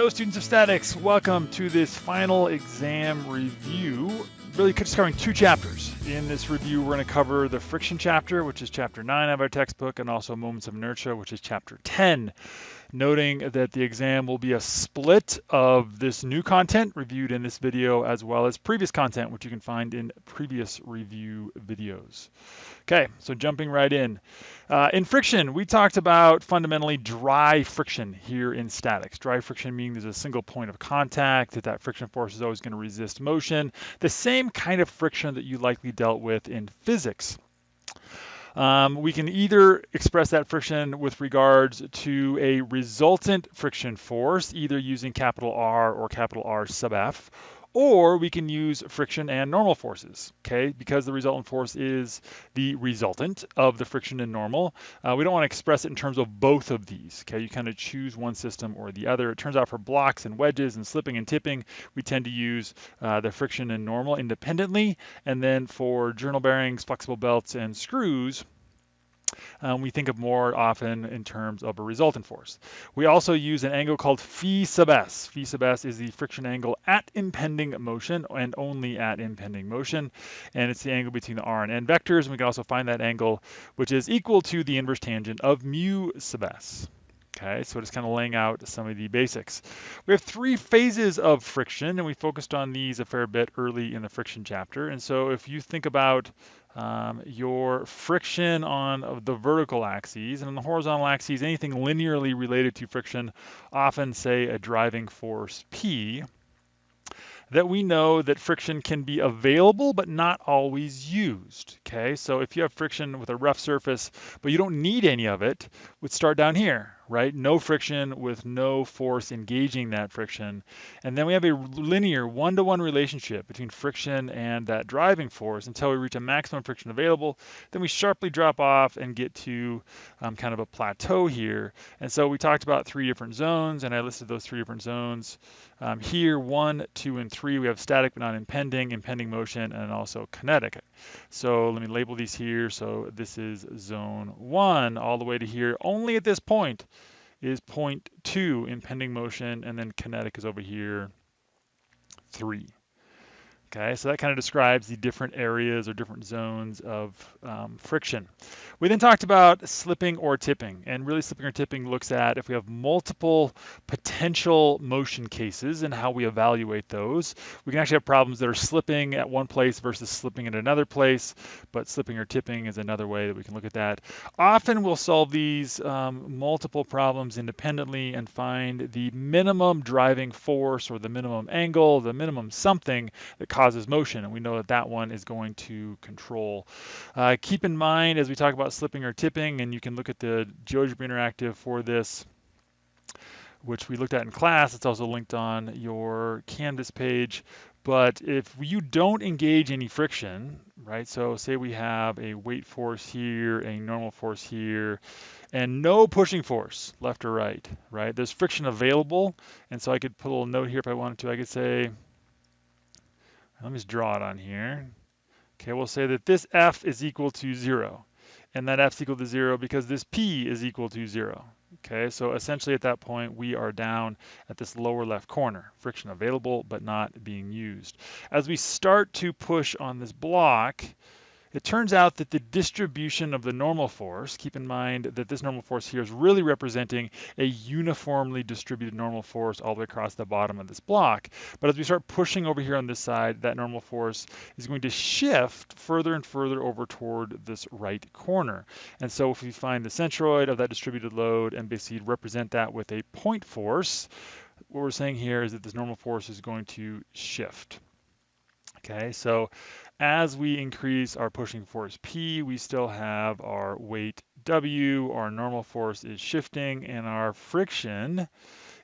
Hello students of statics, welcome to this final exam review. Really just covering two chapters. In this review we're going to cover the friction chapter, which is chapter 9 of our textbook, and also moments of inertia, which is chapter 10 noting that the exam will be a split of this new content reviewed in this video as well as previous content, which you can find in previous review videos. Okay, so jumping right in. Uh, in friction, we talked about fundamentally dry friction here in statics. Dry friction meaning there's a single point of contact, that that friction force is always going to resist motion. The same kind of friction that you likely dealt with in physics. Um, we can either express that friction with regards to a resultant friction force, either using capital R or capital R sub F, or we can use friction and normal forces, okay? Because the resultant force is the resultant of the friction and normal. Uh, we don't want to express it in terms of both of these, okay? You kind of choose one system or the other. It turns out for blocks and wedges and slipping and tipping, we tend to use uh, the friction and normal independently. And then for journal bearings, flexible belts, and screws, um, we think of more often in terms of a resultant force. We also use an angle called phi sub s. Phi sub s is the friction angle at impending motion and only at impending motion. And it's the angle between the r and n vectors. And we can also find that angle, which is equal to the inverse tangent of mu sub s. Okay, so just kind of laying out some of the basics. We have three phases of friction, and we focused on these a fair bit early in the friction chapter. And so if you think about um, your friction on the vertical axes and on the horizontal axes, anything linearly related to friction, often say a driving force P, that we know that friction can be available but not always used. Okay, so if you have friction with a rough surface, but you don't need any of it, would start down here, right? No friction with no force engaging that friction. And then we have a linear one-to-one relationship between friction and that driving force until we reach a maximum friction available. Then we sharply drop off and get to um, kind of a plateau here. And so we talked about three different zones, and I listed those three different zones. Um, here, one, two, and three, we have static but not impending, impending motion, and also kinetic. So let me label these here. So this is zone one all the way to here. Only at this point is point two impending motion, and then kinetic is over here, three. Okay, so that kind of describes the different areas or different zones of um, friction. We then talked about slipping or tipping, and really slipping or tipping looks at if we have multiple potential motion cases and how we evaluate those. We can actually have problems that are slipping at one place versus slipping at another place, but slipping or tipping is another way that we can look at that. Often we'll solve these um, multiple problems independently and find the minimum driving force or the minimum angle, the minimum something that causes motion, and we know that that one is going to control. Uh, keep in mind as we talk about slipping or tipping, and you can look at the GeoGebra Interactive for this, which we looked at in class. It's also linked on your Canvas page. But if you don't engage any friction, right? So say we have a weight force here, a normal force here, and no pushing force left or right, right? There's friction available. And so I could put a little note here if I wanted to. I could say, let me just draw it on here. Okay, we'll say that this F is equal to zero, and that F is equal to zero because this P is equal to zero. Okay, so essentially at that point, we are down at this lower left corner, friction available but not being used. As we start to push on this block, it turns out that the distribution of the normal force, keep in mind that this normal force here is really representing a uniformly distributed normal force all the way across the bottom of this block. But as we start pushing over here on this side, that normal force is going to shift further and further over toward this right corner. And so if we find the centroid of that distributed load and basically represent that with a point force, what we're saying here is that this normal force is going to shift. Okay, so as we increase our pushing force P, we still have our weight W, our normal force is shifting, and our friction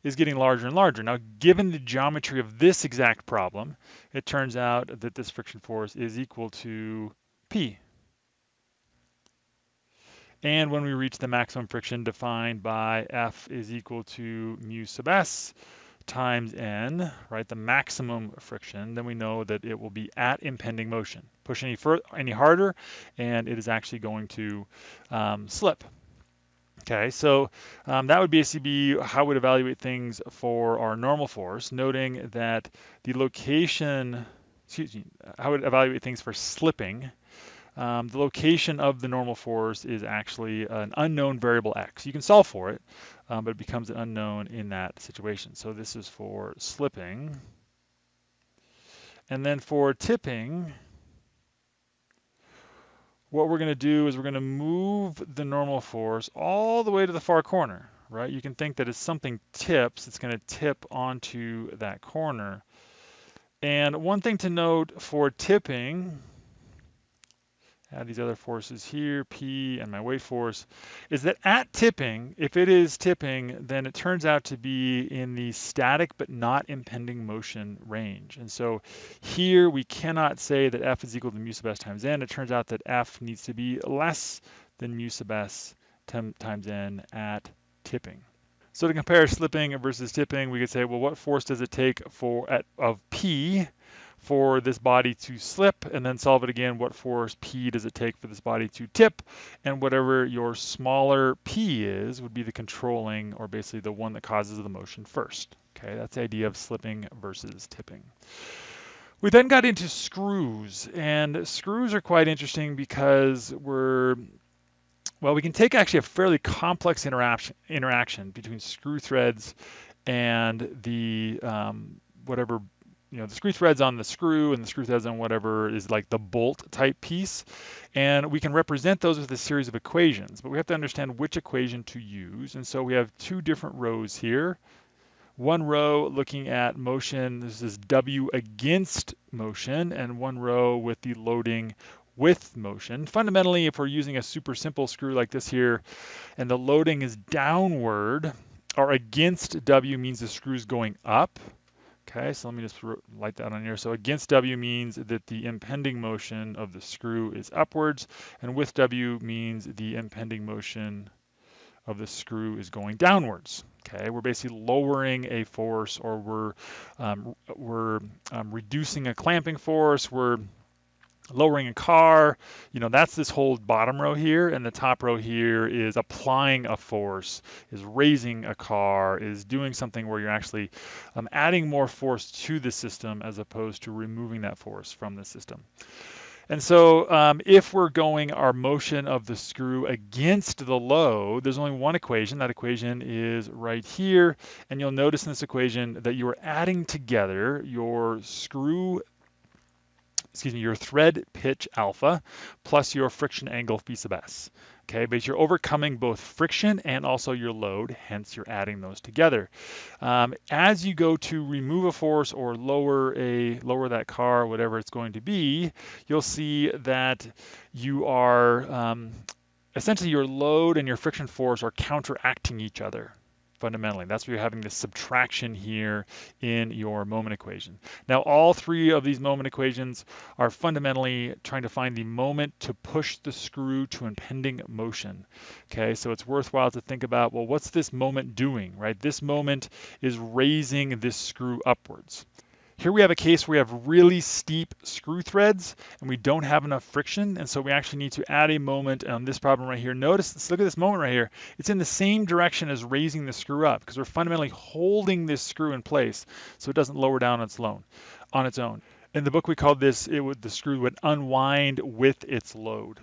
is getting larger and larger. Now, given the geometry of this exact problem, it turns out that this friction force is equal to P. And when we reach the maximum friction defined by F is equal to mu sub S, times n, right, the maximum friction, then we know that it will be at impending motion. Push any further, any harder, and it is actually going to um, slip. Okay, so um, that would basically be how we would evaluate things for our normal force, noting that the location, excuse me, how would evaluate things for slipping. Um, the location of the normal force is actually an unknown variable x. You can solve for it, um, but it becomes an unknown in that situation. So this is for slipping. And then for tipping, what we're going to do is we're going to move the normal force all the way to the far corner, right? You can think that as something tips, it's going to tip onto that corner. And one thing to note for tipping add these other forces here, P and my weight force, is that at tipping, if it is tipping, then it turns out to be in the static but not impending motion range. And so here we cannot say that F is equal to mu sub s times n. It turns out that F needs to be less than mu sub s times n at tipping. So to compare slipping versus tipping, we could say, well, what force does it take for at of P for this body to slip and then solve it again. What force P does it take for this body to tip? And whatever your smaller P is would be the controlling or basically the one that causes the motion first. Okay, that's the idea of slipping versus tipping. We then got into screws and screws are quite interesting because we're well, we can take actually a fairly complex interaction interaction between screw threads and the um, whatever you know, the screw threads on the screw and the screw threads on whatever is like the bolt type piece. And we can represent those with a series of equations, but we have to understand which equation to use. And so we have two different rows here. One row looking at motion, this is W against motion, and one row with the loading with motion. Fundamentally, if we're using a super simple screw like this here, and the loading is downward, or against W means the screw is going up, Okay, so let me just light that on here. So against W means that the impending motion of the screw is upwards, and with W means the impending motion of the screw is going downwards. Okay, we're basically lowering a force, or we're um, we're um, reducing a clamping force. We're lowering a car, you know, that's this whole bottom row here, and the top row here is applying a force, is raising a car, is doing something where you're actually um, adding more force to the system as opposed to removing that force from the system. And so um, if we're going our motion of the screw against the load, there's only one equation. That equation is right here. And you'll notice in this equation that you are adding together your screw excuse me, your thread pitch alpha plus your friction angle phi sub s. Okay, but you're overcoming both friction and also your load, hence you're adding those together. Um, as you go to remove a force or lower a lower that car, whatever it's going to be, you'll see that you are um, essentially your load and your friction force are counteracting each other fundamentally. That's where you're having this subtraction here in your moment equation. Now, all three of these moment equations are fundamentally trying to find the moment to push the screw to impending motion. Okay, so it's worthwhile to think about, well, what's this moment doing, right? This moment is raising this screw upwards. Here we have a case where we have really steep screw threads and we don't have enough friction. And so we actually need to add a moment on this problem right here. Notice, let's look at this moment right here. It's in the same direction as raising the screw up because we're fundamentally holding this screw in place so it doesn't lower down on its, loan, on its own. In the book, we called this, it would, the screw would unwind with its load.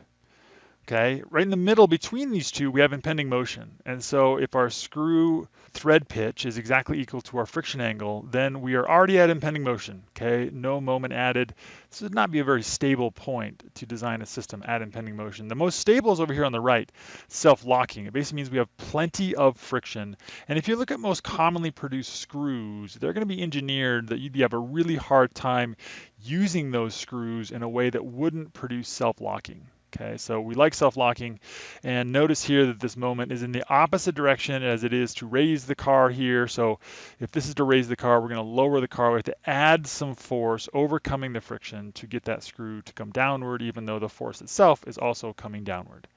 Okay, right in the middle between these two, we have impending motion. And so if our screw thread pitch is exactly equal to our friction angle, then we are already at impending motion. Okay, no moment added. This would not be a very stable point to design a system at impending motion. The most stable is over here on the right, self-locking. It basically means we have plenty of friction. And if you look at most commonly produced screws, they're going to be engineered that you'd have a really hard time using those screws in a way that wouldn't produce self-locking. Okay, so we like self-locking and notice here that this moment is in the opposite direction as it is to raise the car here. So if this is to raise the car, we're going to lower the car. We have to add some force overcoming the friction to get that screw to come downward even though the force itself is also coming downward.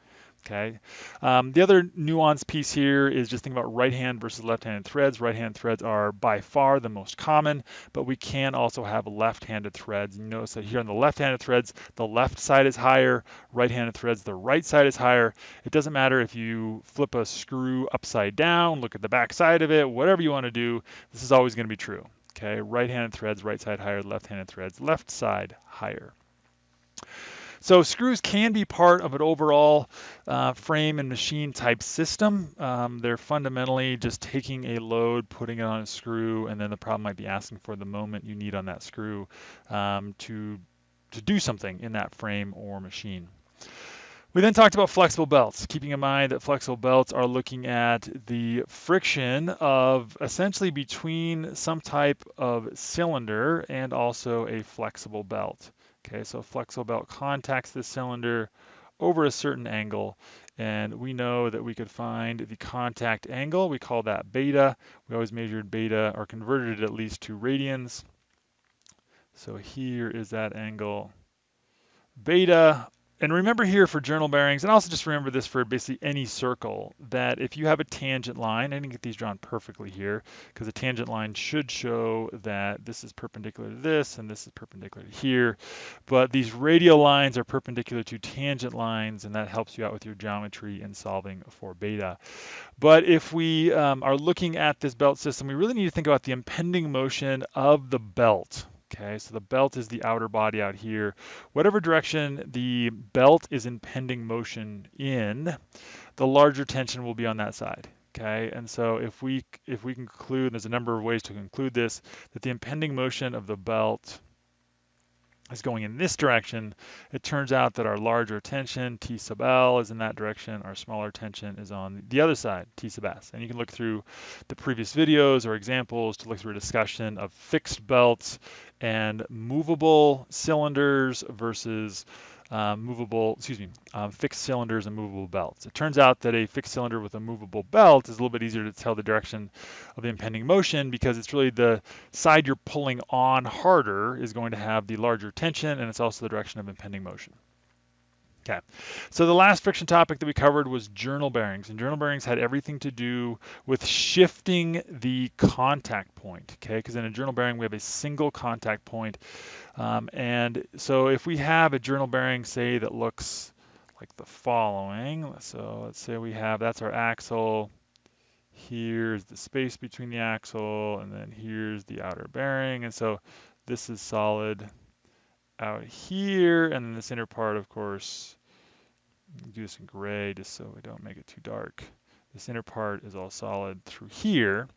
Okay. Um, the other nuance piece here is just think about right hand versus left handed threads. Right hand threads are by far the most common, but we can also have left handed threads. You notice that here on the left handed threads, the left side is higher, right handed threads, the right side is higher. It doesn't matter if you flip a screw upside down, look at the back side of it, whatever you want to do, this is always going to be true. Okay. Right handed threads, right side higher, left handed threads, left side higher. So screws can be part of an overall uh, frame and machine type system. Um, they're fundamentally just taking a load, putting it on a screw, and then the problem might be asking for the moment you need on that screw um, to, to do something in that frame or machine. We then talked about flexible belts, keeping in mind that flexible belts are looking at the friction of essentially between some type of cylinder and also a flexible belt. Okay, so flexible belt contacts the cylinder over a certain angle, and we know that we could find the contact angle. We call that beta. We always measured beta or converted it at least to radians. So here is that angle beta and remember here for journal bearings, and also just remember this for basically any circle, that if you have a tangent line, I didn't get these drawn perfectly here, because a tangent line should show that this is perpendicular to this, and this is perpendicular to here, but these radial lines are perpendicular to tangent lines, and that helps you out with your geometry in solving for beta. But if we um, are looking at this belt system, we really need to think about the impending motion of the belt, Okay, so the belt is the outer body out here. Whatever direction the belt is impending motion in, the larger tension will be on that side. Okay, and so if we if we conclude, there's a number of ways to conclude this, that the impending motion of the belt is going in this direction, it turns out that our larger tension, T sub L, is in that direction. Our smaller tension is on the other side, T sub S. And you can look through the previous videos or examples to look through a discussion of fixed belts and movable cylinders versus um, movable, excuse me, um, fixed cylinders and movable belts. It turns out that a fixed cylinder with a movable belt is a little bit easier to tell the direction of the impending motion because it's really the side you're pulling on harder is going to have the larger tension and it's also the direction of impending motion. Okay, so the last friction topic that we covered was journal bearings, and journal bearings had everything to do with shifting the contact point, okay, because in a journal bearing we have a single contact point, um, and so if we have a journal bearing, say, that looks like the following, so let's say we have, that's our axle, here's the space between the axle, and then here's the outer bearing, and so this is solid, out here, and then this inner part, of course, do this in gray just so we don't make it too dark. This inner part is all solid through here.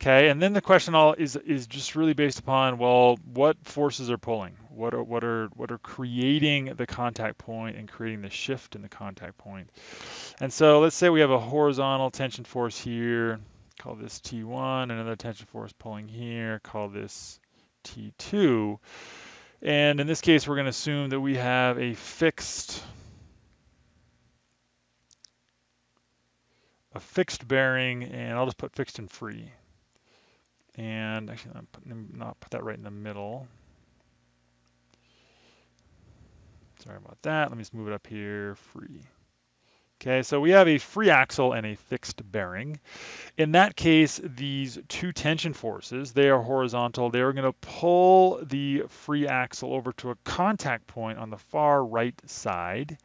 Okay, and then the question all is is just really based upon well, what forces are pulling? What are what are what are creating the contact point and creating the shift in the contact point? And so let's say we have a horizontal tension force here, call this T1, another tension force pulling here, call this T2. And in this case, we're going to assume that we have a fixed a fixed bearing, and I'll just put fixed and free. And actually, I'm putting, not put that right in the middle. Sorry about that. Let me just move it up here, free. Okay, so we have a free axle and a fixed bearing. In that case, these two tension forces, they are horizontal. They are going to pull the free axle over to a contact point on the far right side.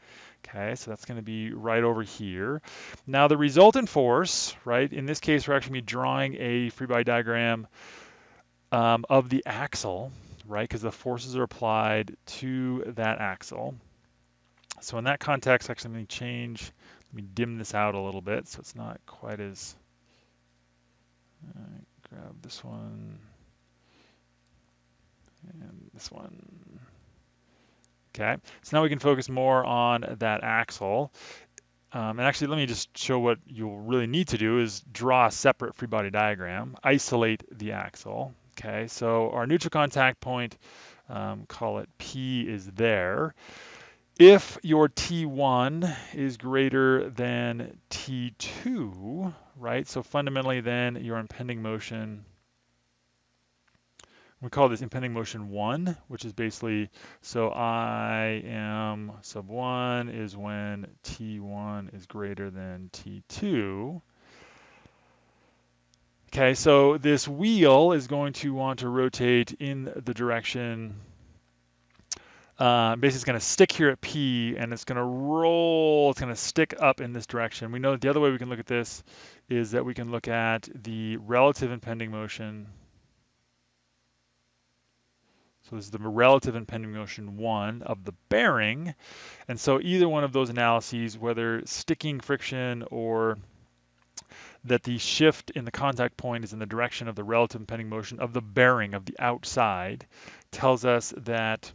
Okay, so that's going to be right over here. Now the resultant force, right, in this case we're actually going to be drawing a free body diagram um, of the axle, right, because the forces are applied to that axle. So in that context, actually, let me change, let me dim this out a little bit so it's not quite as, grab this one and this one. Okay, so now we can focus more on that axle. Um, and actually, let me just show what you'll really need to do is draw a separate free body diagram, isolate the axle. Okay, so our neutral contact point, um, call it P, is there. If your T1 is greater than T2, right, so fundamentally then your impending motion We call this impending motion 1, which is basically, so I am sub 1 is when T1 is greater than T2. Okay, so this wheel is going to want to rotate in the direction, uh, basically it's going to stick here at P and it's going to roll, it's going to stick up in this direction. We know the other way we can look at this is that we can look at the relative impending motion so this is the relative impending motion one of the bearing. And so either one of those analyses, whether sticking friction or that the shift in the contact point is in the direction of the relative impending motion of the bearing of the outside, tells us that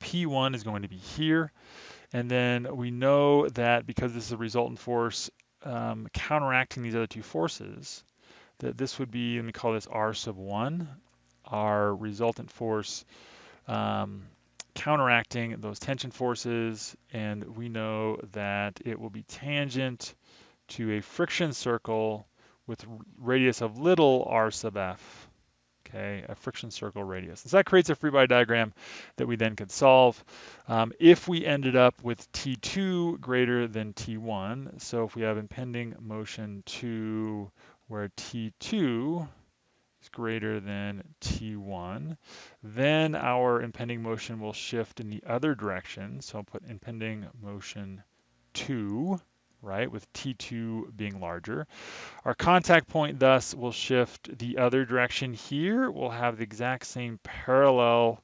P1 is going to be here. And then we know that because this is a resultant force um, counteracting these other two forces, that this would be, let me call this R sub 1 our resultant force um, counteracting those tension forces, and we know that it will be tangent to a friction circle with radius of little r sub f, okay, a friction circle radius. So that creates a free body diagram that we then could solve. Um, if we ended up with T2 greater than T1, so if we have impending motion 2 where T2 is greater than T1. Then our impending motion will shift in the other direction. So I'll put impending motion 2, right, with T2 being larger. Our contact point thus will shift the other direction here. We'll have the exact same parallel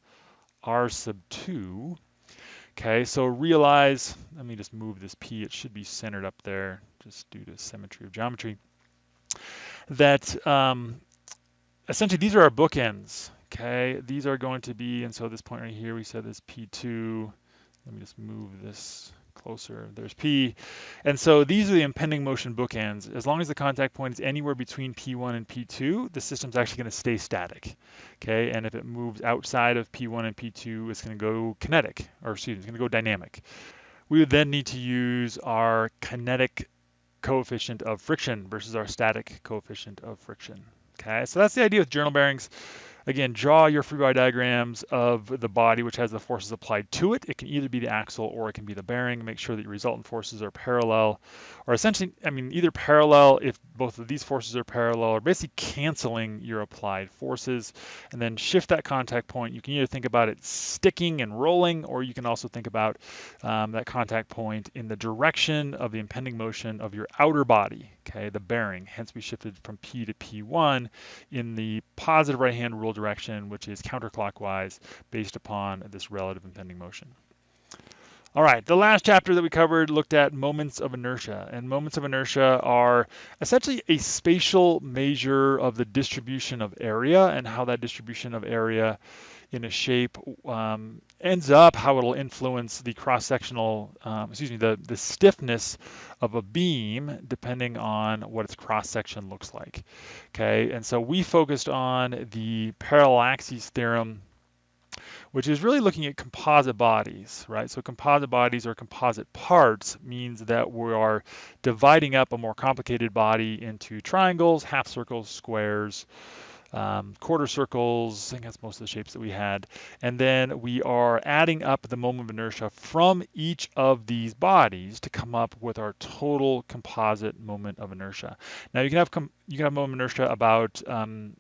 R sub 2. Okay, so realize, let me just move this P, it should be centered up there just due to symmetry of geometry, that um, essentially these are our bookends. Okay, these are going to be, and so this point right here, we said this P2. Let me just move this closer. There's P. And so these are the impending motion bookends. As long as the contact point is anywhere between P1 and P2, the system's actually going to stay static. Okay, and if it moves outside of P1 and P2, it's going to go kinetic, or excuse me, it's going to go dynamic. We would then need to use our kinetic coefficient of friction versus our static coefficient of friction. Okay, so that's the idea with journal bearings. Again, draw your free body diagrams of the body which has the forces applied to it. It can either be the axle or it can be the bearing. Make sure that your resultant forces are parallel, or essentially, I mean, either parallel if both of these forces are parallel, or basically canceling your applied forces, and then shift that contact point. You can either think about it sticking and rolling, or you can also think about um, that contact point in the direction of the impending motion of your outer body, okay, the bearing. Hence, we shifted from P to P1 in the positive right-hand rule direction, which is counterclockwise based upon this relative impending motion. All right, the last chapter that we covered looked at moments of inertia, and moments of inertia are essentially a spatial measure of the distribution of area and how that distribution of area in a shape um, ends up, how it'll influence the cross-sectional, um, excuse me, the, the stiffness of a beam depending on what its cross-section looks like. Okay, and so we focused on the parallel axes theorem which is really looking at composite bodies, right? So composite bodies or composite parts means that we are dividing up a more complicated body into triangles, half circles, squares, um, quarter circles, I think that's most of the shapes that we had. And then we are adding up the moment of inertia from each of these bodies to come up with our total composite moment of inertia. Now you can have you can have moment of inertia about um,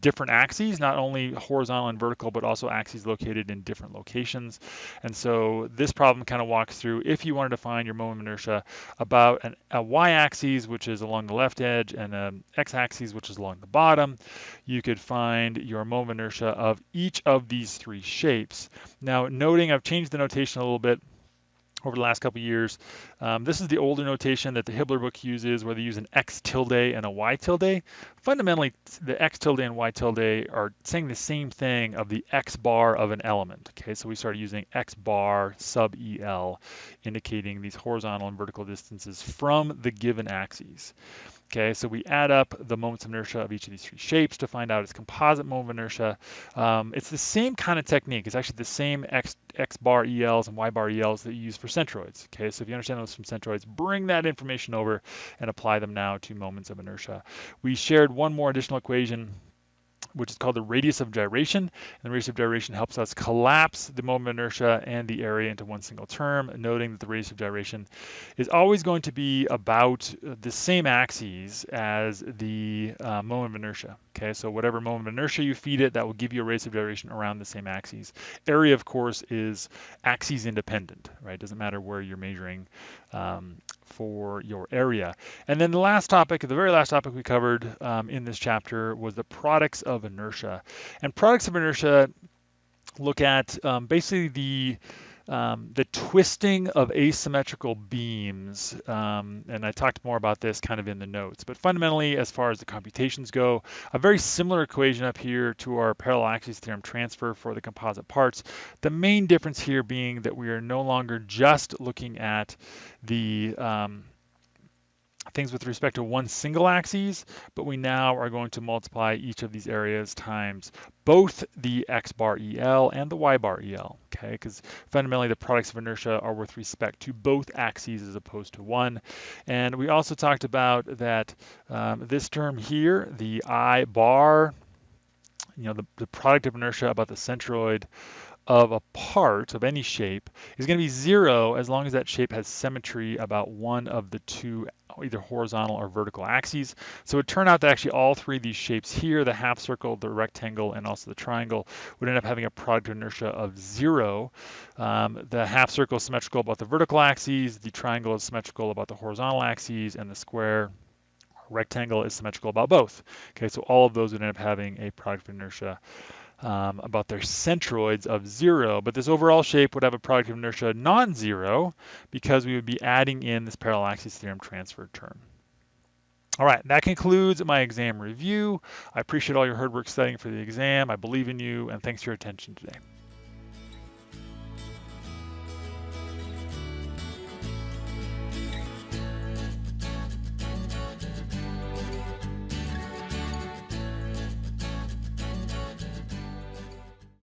different axes, not only horizontal and vertical, but also axes located in different locations. And so this problem kind of walks through if you wanted to find your moment of inertia about an, a y-axis, which is along the left edge, and an x-axis, which is along the bottom, you could find your moment of inertia of each of these three shapes. Now, noting I've changed the notation a little bit over the last couple years. Um, this is the older notation that the Hibbeler book uses where they use an x tilde and a y tilde. Fundamentally, the x tilde and y tilde are saying the same thing of the x bar of an element. Okay, so we started using x bar sub EL, indicating these horizontal and vertical distances from the given axes. Okay, so we add up the moments of inertia of each of these three shapes to find out its composite moment of inertia. Um, it's the same kind of technique. It's actually the same x, x bar ELs and y bar ELs that you use for centroids. Okay, so if you understand those from centroids, bring that information over and apply them now to moments of inertia. We shared one more additional equation which is called the radius of gyration. And the radius of gyration helps us collapse the moment of inertia and the area into one single term, noting that the radius of gyration is always going to be about the same axes as the uh, moment of inertia. Okay, so whatever moment of inertia you feed it, that will give you a radius of gyration around the same axes. Area, of course, is axes independent, right? Doesn't matter where you're measuring um, for your area. And then the last topic, the very last topic we covered um, in this chapter was the products of inertia. And products of inertia look at um, basically the um, the twisting of asymmetrical beams, um, and I talked more about this kind of in the notes, but fundamentally, as far as the computations go, a very similar equation up here to our parallel axis theorem transfer for the composite parts. The main difference here being that we are no longer just looking at the um, things with respect to one single axis, but we now are going to multiply each of these areas times both the x bar EL and the y bar EL, okay? Because fundamentally the products of inertia are with respect to both axes as opposed to one. And we also talked about that um, this term here, the I bar, you know, the, the product of inertia about the centroid of a part of any shape is going to be zero as long as that shape has symmetry about one of the two either horizontal or vertical axes. So it turned out that actually all three of these shapes here, the half circle, the rectangle, and also the triangle, would end up having a product inertia of zero. Um, the half circle is symmetrical about the vertical axes, the triangle is symmetrical about the horizontal axes, and the square rectangle is symmetrical about both. Okay, so all of those would end up having a product of inertia um, about their centroids of zero, but this overall shape would have a product of inertia non-zero because we would be adding in this parallel axis theorem transfer term. All right, that concludes my exam review. I appreciate all your hard work studying for the exam. I believe in you, and thanks for your attention today.